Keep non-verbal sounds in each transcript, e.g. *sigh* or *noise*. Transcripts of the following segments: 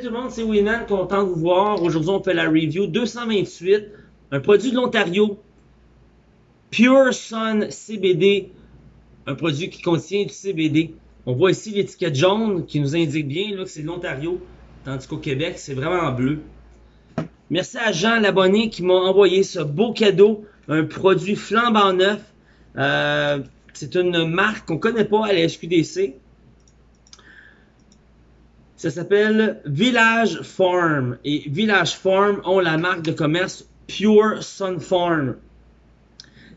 Salut tout le monde, c'est Winnan, content de vous voir. Aujourd'hui, on fait la review 228, un produit de l'Ontario, Pure Sun CBD, un produit qui contient du CBD. On voit ici l'étiquette jaune qui nous indique bien là, que c'est de l'Ontario, tandis qu'au Québec, c'est vraiment en bleu. Merci à Jean, l'abonné, qui m'a envoyé ce beau cadeau, un produit flambant neuf. Euh, c'est une marque qu'on ne connaît pas à la SQDC. Ça s'appelle Village Farm. Et Village Farm ont la marque de commerce Pure Sun Farm.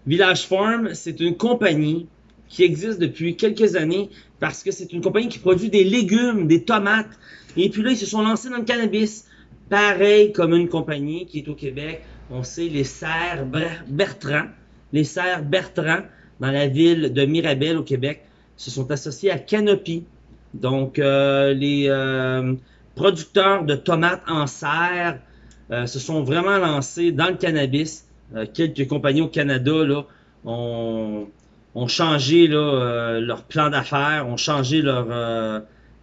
Village Farm, c'est une compagnie qui existe depuis quelques années parce que c'est une compagnie qui produit des légumes, des tomates. Et puis là, ils se sont lancés dans le cannabis. Pareil comme une compagnie qui est au Québec. On sait les serres Bertrand. Les serres Bertrand dans la ville de Mirabel au Québec se sont associés à Canopy. Donc, euh, les euh, producteurs de tomates en serre euh, se sont vraiment lancés dans le cannabis. quelques compagnies au Canada là, ont, changé leur plan d'affaires, ont changé leur,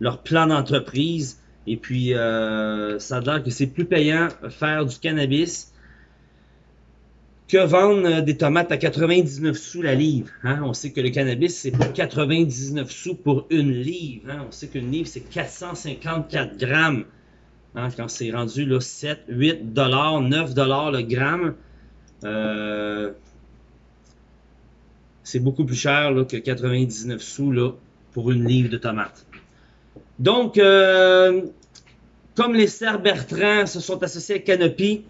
leur plan d'entreprise. Et puis, ça a l'air que c'est plus payant faire du cannabis que vendre euh, des tomates à 99 sous la livre. Hein? On sait que le cannabis, c'est pour 99 sous pour une livre. Hein? On sait qu'une livre, c'est 454 grammes. Hein? Quand c'est rendu là, 7, 8 dollars, 9 dollars le gramme, euh, c'est beaucoup plus cher que 99 sous là, pour une livre de tomates. Donc, euh, comme les serres Bertrand se sont associés à Canopy,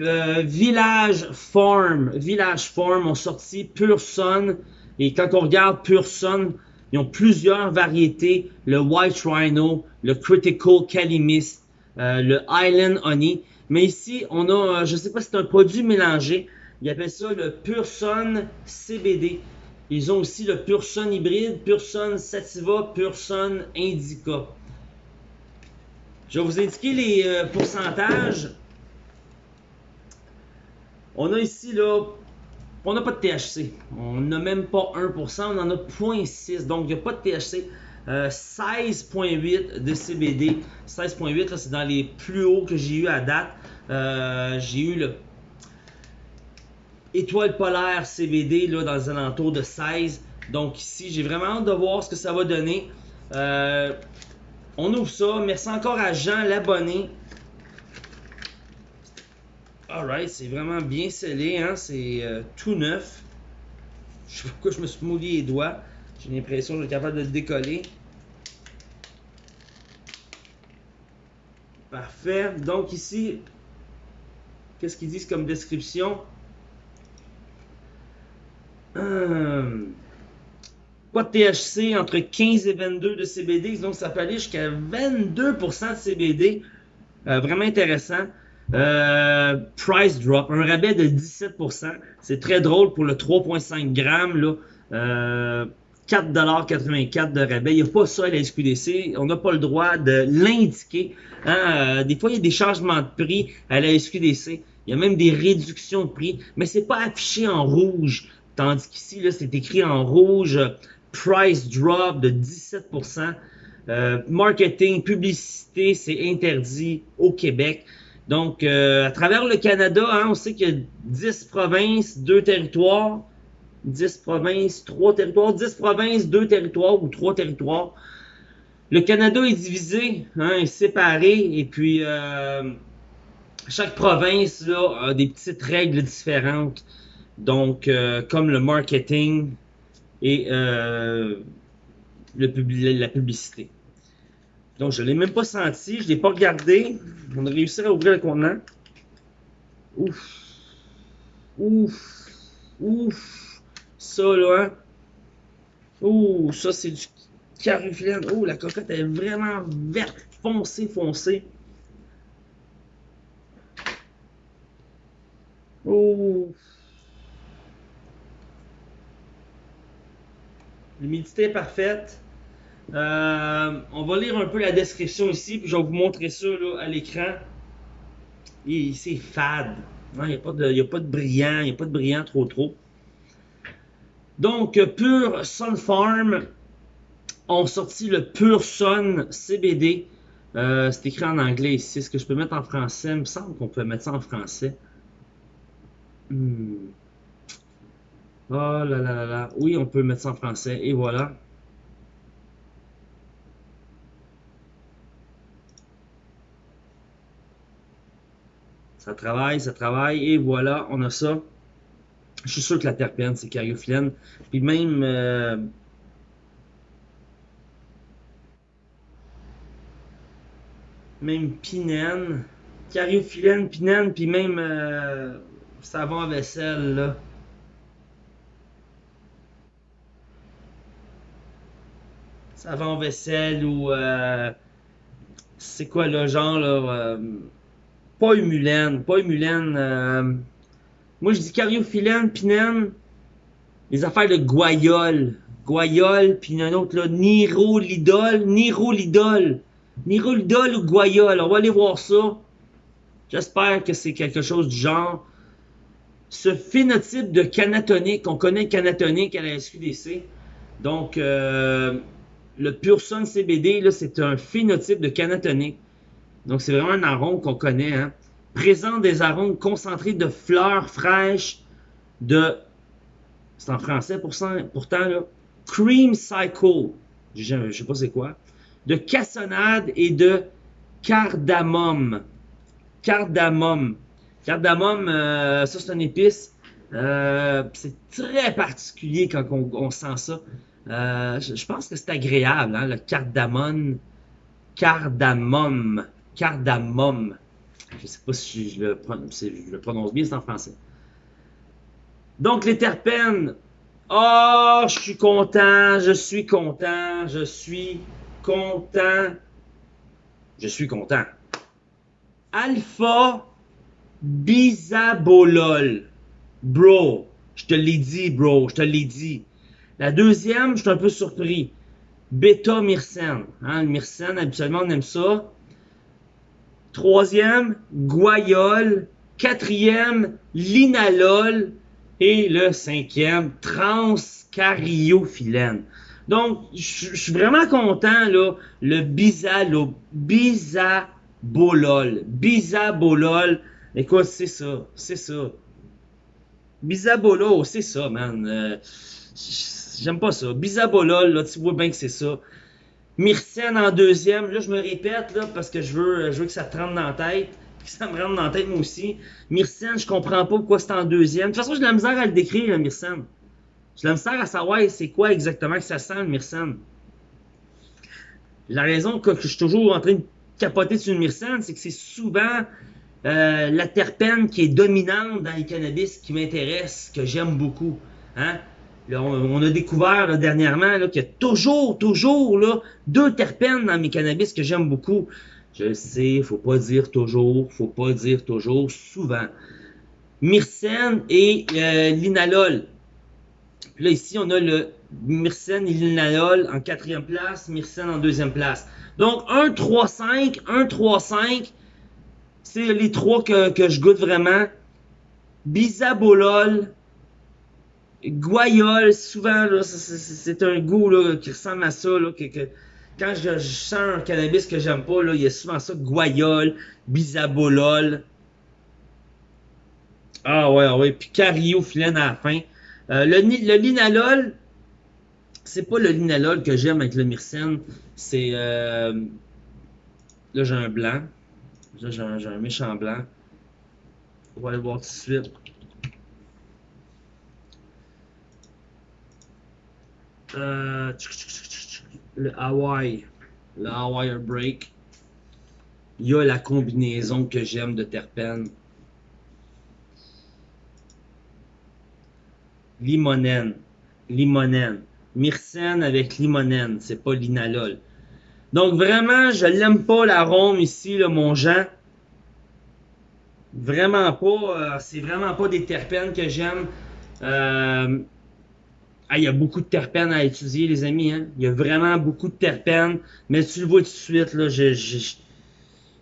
euh, Village Farm. Village Farm ont sorti Pure. Et quand on regarde Pure ils ont plusieurs variétés. Le White Rhino, le Critical Calimist, euh, le Island Honey. Mais ici, on a, euh, je ne sais pas si c'est un produit mélangé. Ils appellent ça le Pure CBD. Ils ont aussi le Pure Sun hybride, Pure Sativa, Pure Indica. Je vais vous indiquer les pourcentages. On a ici, là, on n'a pas de THC. On n'a même pas 1%, on en a 0.6. Donc, il n'y a pas de THC. 16.8 euh, de CBD. 16.8, c'est dans les plus hauts que j'ai eu à date. Euh, j'ai eu le étoile polaire CBD là, dans les alentours de 16. Donc ici, j'ai vraiment hâte de voir ce que ça va donner. Euh, on ouvre ça. Merci encore à Jean, l'abonné. Alright, c'est vraiment bien scellé, hein? c'est euh, tout neuf. Je sais pas pourquoi je me suis mouillé les doigts. J'ai l'impression que je suis capable de le décoller. Parfait. Donc ici, qu'est-ce qu'ils disent comme description? Hum. Pas de THC entre 15 et 22 de CBD, donc ça peut aller jusqu'à 22% de CBD. Euh, vraiment intéressant. Euh, price drop, un rabais de 17%. C'est très drôle pour le 3.5 grammes. Là. Euh, 4,84$ de rabais. Il n'y a pas ça à la SQDC. On n'a pas le droit de l'indiquer. Hein. Euh, des fois, il y a des changements de prix à la SQDC. Il y a même des réductions de prix, mais c'est pas affiché en rouge. Tandis qu'ici, c'est écrit en rouge. Price drop de 17%. Euh, marketing, publicité, c'est interdit au Québec. Donc, euh, à travers le Canada, hein, on sait qu'il y a 10 provinces, 2 territoires. 10 provinces, 3 territoires. 10 provinces, 2 territoires ou 3 territoires. Le Canada est divisé, hein, est séparé, et puis euh, chaque province là, a des petites règles différentes. Donc, euh, comme le marketing et le la publicité. Donc, je ne l'ai même pas senti, je ne l'ai pas regardé. On a réussi à ouvrir le contenant. Ouf. Ouf. Ouf. Ça, là. Hein. Ouh, ça, c'est du caruflène. Oh, la cocotte est vraiment verte, foncée, foncée. Oh. L'humidité est parfaite. Euh, on va lire un peu la description ici, puis je vais vous montrer ça à l'écran. C'est fade. Il n'y a, pas de, brillant, il n'y a pas de brillant trop trop. Donc, Pure Sun Farm ont sorti le Pure Sun CBD. Euh, c'est écrit en anglais ici. Est-ce que je peux mettre en français? Il me semble qu'on peut mettre ça en français. Oh là là là là. Oui, on peut mettre ça en français. Et voilà. Ça travaille, ça travaille. Et voilà, on a ça. Je suis sûr que la terpène, c'est cariophyllène. Puis même... Euh, même pinène. Cariophyllène, pinène, puis même euh, savon à vaisselle, là. Savon vaisselle ou... Euh, c'est quoi le genre, là? Pas humulène, pas humulène... Moi, je dis cariophyllène, pinène, les affaires de guayole. Guayole, puis un autre, là, nirolidol, nirolidol. Nirolidol ou guayole, on va aller voir ça. J'espère que c'est quelque chose du genre. Ce phénotype de canatonique, on connaît le canatonique à la SQDC. Donc, euh, le Pure Sun CBD, c'est un phénotype de canatonique. Donc, c'est vraiment un arôme qu'on connaît. Hein présente des arômes concentrés de fleurs fraîches, de, c'est en français pourtant, là, cream cycle, je ne sais pas c'est quoi, de cassonade et de cardamome. Cardamome. Cardamome, euh, ça c'est une épice. Euh, c'est très particulier quand on, sent ça. Euh, je, pense que c'est agréable, hein, le cardamone. Cardamome. Cardamome. Je ne sais pas si je le, prononce bien, c'est en français. Donc, les terpènes. Oh, je suis content, je suis content, je suis content. Je suis content. Alpha bisabolol. Bro, je te l'ai dit, bro, je te l'ai dit. La deuxième, je suis un peu surpris. Bêta myrcène. Hein, le myrcène, habituellement, on aime ça. Troisième, guayole. Quatrième, linalol. Et le cinquième, transcariophyllène. Donc, je suis vraiment content, là, le bisalo, bisabolol. Bisabolol. Écoute, c'est ça, c'est ça. Bisabolo, c'est ça, man. Euh, j'aime pas ça. Bisabolol, là, tu vois bien que c'est ça. Myrcène en deuxième. Là, je me répète parce que je veux, que ça te rentre dans la tête. Que ça me rentre dans la tête, moi aussi. Myrcène, je comprends pas pourquoi c'est en deuxième. De toute façon, j'ai de la misère à le décrire, le Myrcène. J'ai la misère à savoir c'est quoi exactement que ça sent, le Myrcène. La raison que, je suis toujours en train de capoter sur le Myrcène, c'est que c'est souvent euh, la terpène qui est dominante dans les cannabis qui m'intéresse, que j'aime beaucoup. Hein? On, a découvert dernièrement qu'il y a toujours, toujours là, deux terpènes dans mes cannabis que j'aime beaucoup. Je sais, faut pas dire toujours, faut pas dire toujours, souvent. Myrcène et euh, l'inalol. Là, ici, on a le myrcène et l'inalol en quatrième place, myrcène en deuxième place. Donc, 1, 3, 5, 1, 3, 5, c'est les trois que, que je goûte vraiment. Bisabolol, Guayole, souvent, c'est un goût là, qui ressemble à ça. Là, quand je, sens un cannabis que j'aime pas, là, il y a souvent ça, guayole, bisabolol. Ah ouais, ouais, puis cariophyllène à la fin. Euh, le, le linalol, c'est pas le linalol que j'aime avec le myrcène, c'est... Euh, là, j'ai un blanc. Là, j'ai un, un, méchant blanc. On va aller voir tout de suite. Euh, le Hawaii, le Hawaii Break. Il y a la combinaison que j'aime de terpènes. Limonène, limonène. Myrcène avec limonène, c'est pas l'inalol. Donc vraiment, je l'aime pas l'arôme ici, là, mon Jean. Vraiment pas. Euh, c'est vraiment pas des terpènes que j'aime. Euh, ah, il y a beaucoup de terpènes à étudier, les amis. Hein? Il y a vraiment beaucoup de terpènes. Mais tu le vois tout de suite, là, je, je,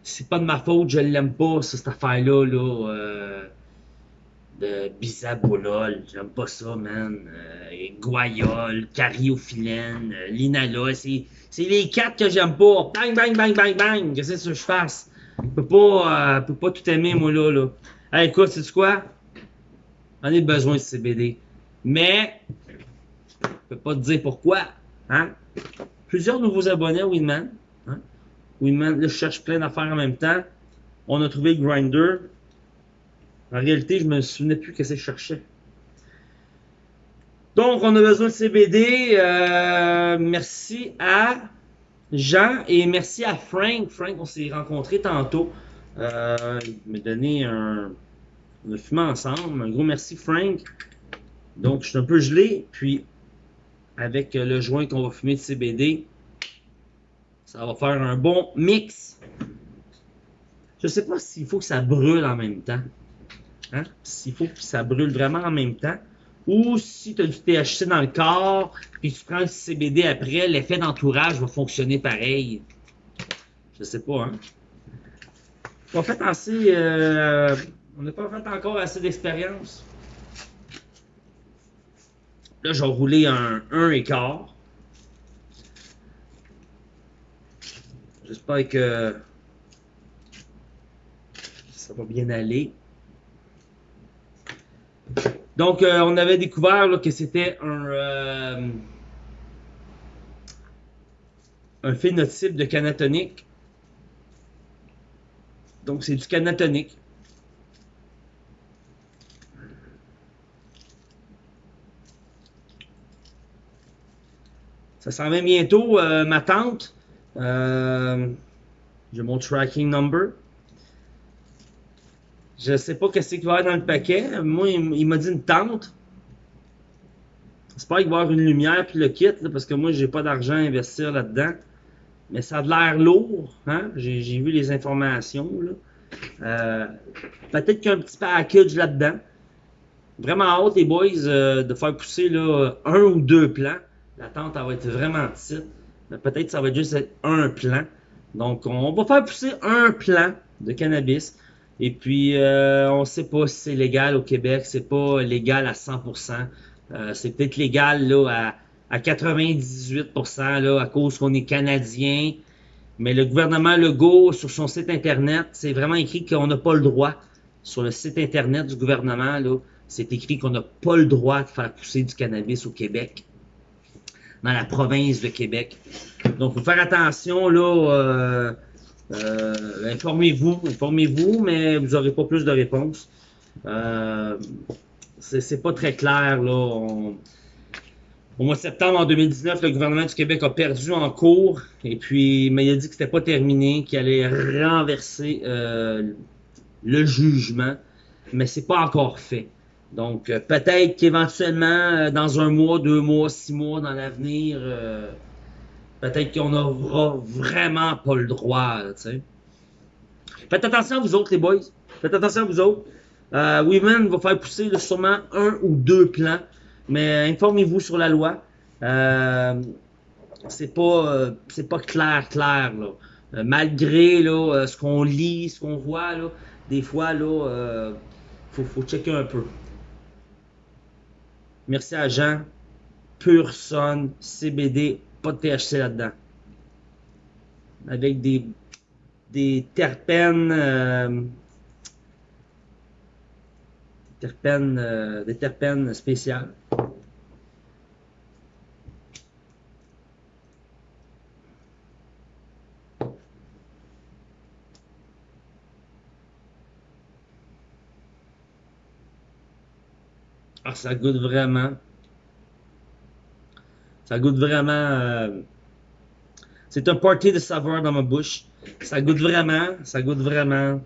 c'est pas de ma faute, je l'aime pas, cette affaire-là, là, euh, de bisabolol. J'aime pas ça, man. Euh, guayol, cariophyllène, euh, c'est, les quatre que j'aime pas. Bang, bang, bang, bang, bang. Qu'est-ce que je fasse? Je peux pas, euh, peux pas tout aimer, moi, là. là. Hey, écoute, sais-tu quoi? J'en ai besoin de CBD. Mais, peux pas te dire pourquoi. Hein? Plusieurs nouveaux abonnés à Winman. Hein? Winman, là, je cherche plein d'affaires en même temps. On a trouvé Grinder. En réalité, je me souvenais plus ce que je cherchais. Donc, on a besoin de CBD. Euh, merci à Jean et merci à Frank. Frank, on s'est rencontrés tantôt. Euh, il m'a donné un. On fumé ensemble. Un gros merci, Frank. Donc, je suis un peu gelé. Puis, avec le joint qu'on va fumer de CBD, ça va faire un bon mix. Je sais pas s'il faut que ça brûle en même temps. Hein? S'il faut que ça brûle vraiment en même temps. Ou si tu as du THC dans le corps, puis tu prends le CBD après, l'effet d'entourage va fonctionner pareil. Je sais pas, hein? On fait assez. Euh, on n'a pas fait encore assez d'expérience. Là, je vais rouler un 1 écart. J'espère que ça va bien aller. Donc, euh, on avait découvert que c'était un, euh, un phénotype de canatonique. Donc, c'est du canatonique. Ça s'en vient bientôt, euh, ma tante. J'ai mon tracking number. Je sais pas qu'est-ce qu'il va y avoir dans le paquet. Moi, il, m'a dit une tente. J'espère qu'il va y avoir une lumière puis le kit, parce que moi, j'ai pas d'argent à investir là-dedans. Mais ça a l'air lourd. Hein? J'ai vu les informations. Euh, peut-être qu'il y a un petit package là-dedans. Vraiment hâte, les boys, euh, de faire pousser là, un ou deux plants. La tente, va être vraiment petite. Peut-être que ça va juste être un plant. Donc, on va faire pousser un plant de cannabis. Et puis, euh, on ne sait pas si c'est légal au Québec. C'est pas légal à 100%. Euh, c'est peut-être légal là, à, à 98% là, à cause qu'on est Canadien. Mais le gouvernement Legault, sur son site Internet, c'est vraiment écrit qu'on n'a pas le droit. Sur le site Internet du gouvernement, là, c'est écrit qu'on n'a pas le droit de faire pousser du cannabis au Québec, dans la province de Québec. Donc, il faut faire attention, là, euh, euh, informez-vous, informez-vous, mais vous n'aurez pas plus de réponses. Euh, c'est pas très clair, là. Au mois de septembre en 2019, le gouvernement du Québec a perdu en cours, et puis, mais il a dit que c'était pas terminé, qu'il allait renverser euh, le jugement, mais c'est pas encore fait. Donc, euh, peut-être qu'éventuellement, dans un mois, deux mois, six mois dans l'avenir, peut-être qu'on n'aura vraiment pas le droit. Faites attention à vous autres, les boys. Faites attention à vous autres. Euh, Women va faire pousser sûrement un ou deux plans, mais informez-vous sur la loi. Euh, c'est pas, euh, pas clair, clair là. Euh, malgré là, euh, ce qu'on lit, ce qu'on voit là, des fois là, faut, faut checker un peu. Merci à Jean. Pure Son, CBD, pas de THC là-dedans. Avec des, des terpènes, euh, terpènes euh, des terpènes spéciales. Ça goûte vraiment. Ça goûte vraiment. Euh, c'est un party de saveur dans ma bouche. Ça goûte vraiment. Ça goûte vraiment.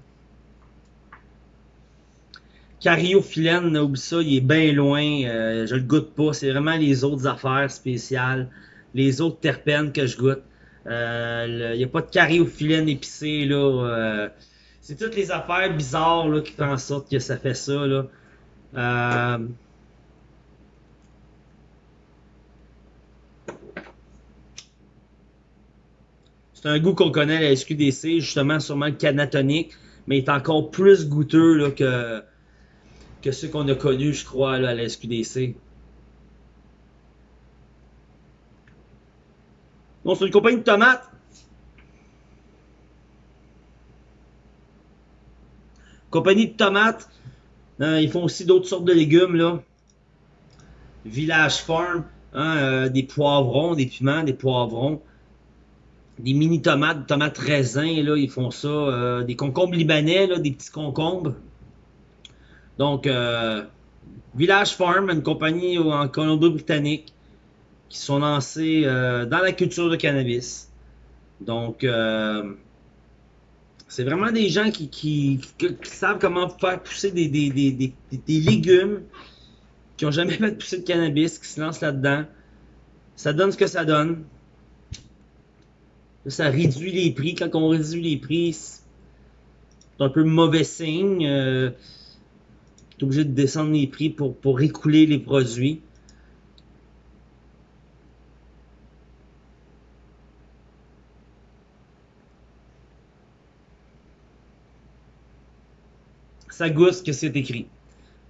Cariophyllène, oublie ça, il est bien loin. Euh, je le goûte pas. C'est vraiment les autres affaires spéciales. Les autres terpènes que je goûte. Euh, il n'y a pas de cariophyllène épicé, là. c'est toutes les affaires bizarres là, qui font en sorte que ça fait ça. Là. C'est un goût qu'on connaît à la SQDC, justement, sûrement le canatonique, mais il est encore plus goûteux que, que ceux qu'on a connus, je crois, à la SQDC. Donc, c'est une compagnie de tomates. Compagnie de tomates. Hein, ils font aussi d'autres sortes de légumes, là. Village Farm. Hein, euh, des poivrons, des piments, des poivrons. Des mini tomates, tomates raisins, là, ils font ça. Euh, des concombres libanais, là, des petits concombres. Donc, euh, Village Farm, une compagnie en Colombie-Britannique qui sont lancés dans la culture de cannabis. Donc, c'est vraiment des gens qui, savent comment faire pousser des, des légumes qui n'ont jamais *laughs* fait pousser de cannabis, qui se lancent là-dedans. Ça donne ce que ça donne. Ça réduit les prix. Quand on réduit les prix, c'est un peu mauvais signe. Euh, tu es obligé de descendre les prix pour, pour écouler les produits. Ça goûte ce que c'est écrit.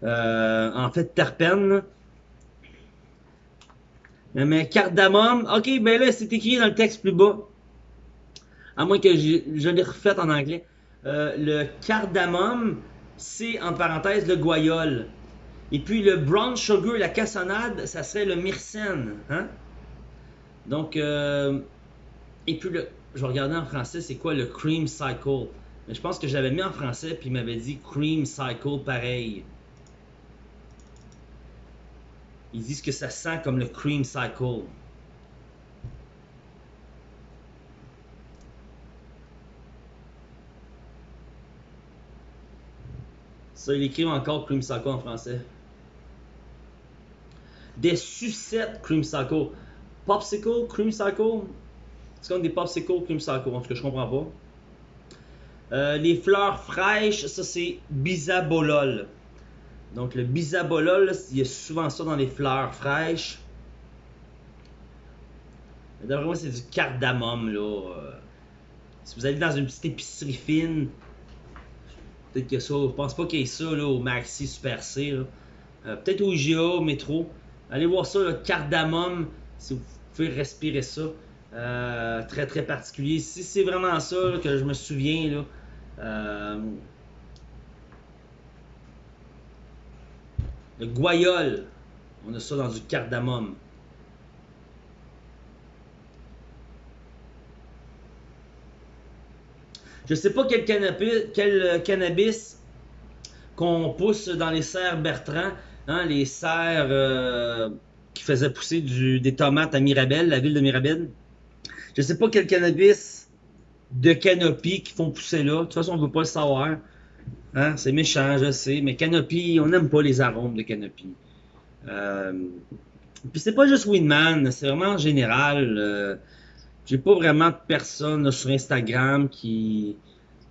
Euh, en fait, terpène. Mais cardamome, ok, ben là, c'est écrit dans le texte plus bas. À moins que je, l'ai refait en anglais. Euh, le cardamome, c'est en parenthèse le guayol. Et puis le brown sugar, la cassonade, ça serait le myrcène. Hein? Donc, euh, et puis je regarder en français, c'est quoi le cream cycle? Mais je pense que j'avais mis en français, puis il m'avait dit cream cycle pareil. Ils disent que ça sent comme le cream cycle. Il écrit encore cream en français. Des sucettes cream cycle. Popsicle, cream cycle. C'est comme des popsicles cream cycle, en tout cas, je comprends pas. Euh, les fleurs fraîches, ça c'est bisabolol. Donc le bisabolol, il y a souvent ça dans les fleurs fraîches. D'après moi, c'est du cardamome, là. Euh. si vous allez dans une petite épicerie fine, peut-être a ça. Je pense pas qu'il y ait ça là, au Maxi Super C. Euh, peut-être au IGA, au métro. Allez voir ça, le cardamome, si vous pouvez respirer ça. Euh, très très particulier. Si c'est vraiment ça que je me souviens, là, Le guayol, on a ça dans du cardamome. Je sais pas quel cannabis, quel cannabis qu'on pousse dans les serres Bertrand, hein, les serres euh, qui faisaient pousser des tomates à Mirabel, la ville de Mirabel. Je sais pas quel cannabis de canopie qui font pousser là. De toute façon, on ne veut pas le savoir. Hein? C'est méchant, je sais, mais Canopy, on n'aime pas les arômes de Canopy. Euh, puis c'est pas juste Winman, c'est vraiment en général. Euh, j'ai pas vraiment de personne sur Instagram qui,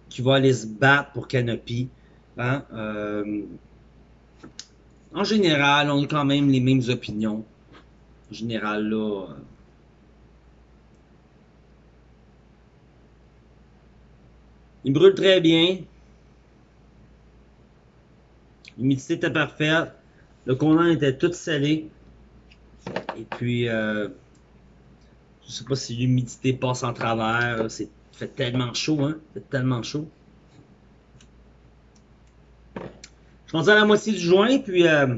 qui va aller se battre pour Canopy. Hein? Euh, en général, on a quand même les mêmes opinions. En général, là. Euh, il brûle très bien. L'humidité était parfaite. Le condensat était tout salé. Et puis, euh, je sais pas si l'humidité passe en travers. C'est fait tellement chaud, hein? fait tellement chaud. Je pense à la moitié du joint, puis euh,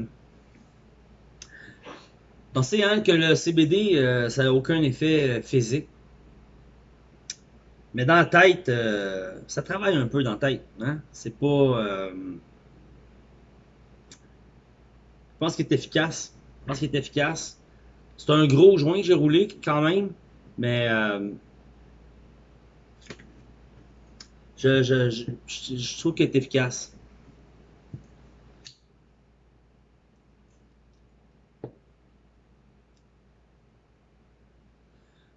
pensez hein, que le CBD, euh, ça n'a aucun effet euh, physique. Mais dans la tête, euh, ça travaille un peu dans la tête. Hein? C'est pas. Je pense qu'il est efficace. Je pense qu'il est efficace. C'est un gros joint que j'ai roulé quand même, mais euh, je, je, je, trouve qu'il est efficace.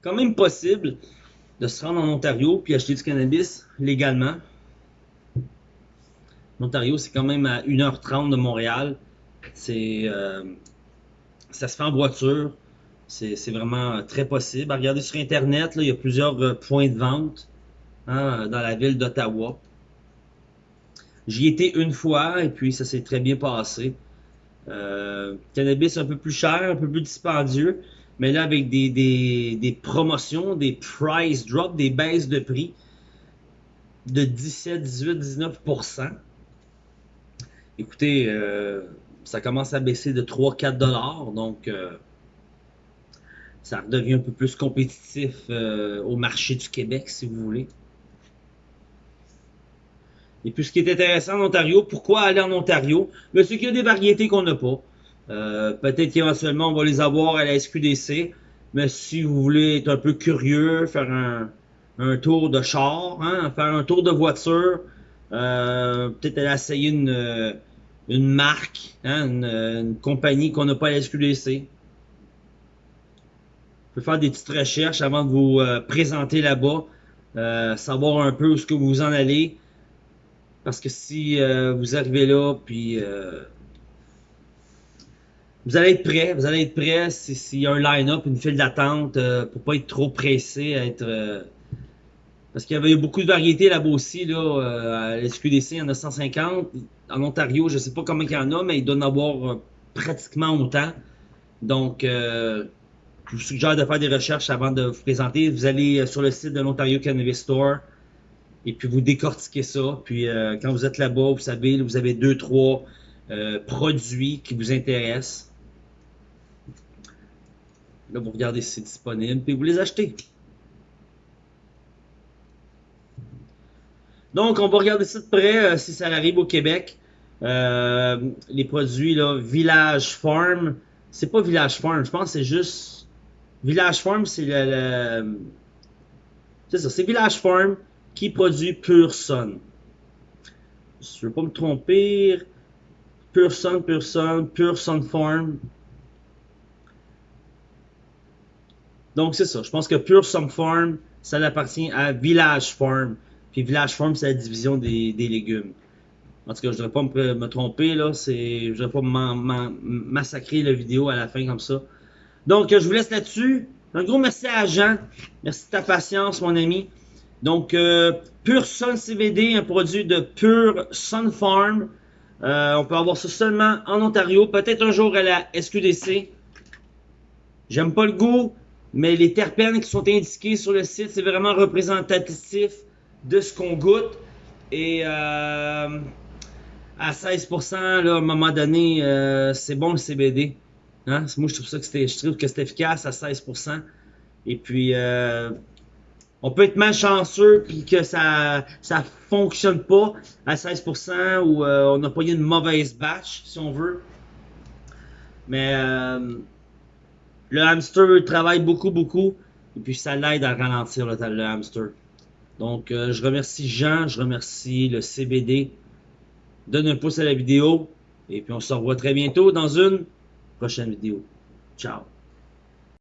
Quand même possible de se rendre en Ontario puis acheter du cannabis légalement. L'Ontario, c'est quand même à 1h30 de Montréal. C'est, euh, ça se fait en voiture. C'est vraiment très possible. regardez sur Internet, il y a plusieurs euh, points de vente hein, dans la ville d'Ottawa. J'y étais une fois et puis ça s'est très bien passé. Euh, cannabis un peu plus cher, un peu plus dispendieux, mais là avec des, des, des promotions, des price drops, des baisses de prix de 17, 18, 19%. Écoutez, euh, ça commence à baisser de 3-4 dollars, donc euh, ça redevient un peu plus compétitif euh, au marché du Québec, si vous voulez. Et puis, ce qui est intéressant en Ontario, pourquoi aller en Ontario? Mais c'est qu'il y a des variétés qu'on n'a pas. Euh, peut-être qu'éventuellement, on va les avoir à la SQDC. Mais si vous voulez être un peu curieux, faire un, tour de char, hein, faire un tour de voiture, euh, peut-être aller essayer une, marque, hein, une, compagnie qu'on n'a pas à la SQDC. Pouvez faire des petites recherches avant de vous euh, présenter là-bas, euh, savoir un peu où ce que vous en allez. Parce que si euh, vous arrivez là, puis vous allez être prêt, vous allez être prêt s'il y a un line-up, une file d'attente, pour pas être trop pressé, être parce qu'il y avait beaucoup de variétés là-bas aussi, là, à l'SQDC, il y en a 150. En Ontario, je sais pas combien il y en a, mais il doit en avoir pratiquement autant. Donc, je vous suggère de faire des recherches avant de vous présenter. Vous allez euh, sur le site de l'Ontario Cannabis Store et puis vous décortiquez ça. Puis euh, quand vous êtes là-bas, vous savez, vous avez deux, trois euh, produits qui vous intéressent. Là, vous regardez si c'est disponible, puis vous les achetez. Donc, on va regarder ça de près euh, si ça arrive au Québec. Euh, les produits, là, Village Farm. C'est pas Village Farm, je pense que c'est juste. Village Farm, c'est Village Farm qui produit Pure Sun. Je ne veux pas me tromper. Pure Sun, Pure Sun, Pure Sun Farm. Donc c'est ça. Je pense que Pure Sun Farm, ça appartient à Village Farm. Puis Village Farm, c'est la division des, légumes. En tout cas, je ne devrais pas me, tromper, là. Je ne devrais pas massacrer la vidéo à la fin comme ça. Donc, je vous laisse là-dessus. Un gros merci à Jean. Merci de ta patience, mon ami. Donc, euh, Pure Sun CBD, un produit de Pure Sun Farm. Euh, on peut avoir ça seulement en Ontario, peut-être un jour à la SQDC. J'aime pas le goût, mais les terpènes qui sont indiqués sur le site, c'est vraiment représentatif de ce qu'on goûte. Et euh, à 16%, là, à un moment donné, euh, c'est bon le CBD. Hein? Moi, je trouve ça que c'était, que c'est efficace à 16%. Et puis, euh, on peut être malchanceux puis que ça ça fonctionne pas à 16% ou euh, on a pas eu une mauvaise batch si on veut. Mais euh, le hamster travaille beaucoup beaucoup et puis ça l'aide à ralentir le, le hamster. Donc je remercie Jean, je remercie le CBD. Donne un pouce à la vidéo et puis on se revoit très bientôt dans une Gostem vídeo. Tchau.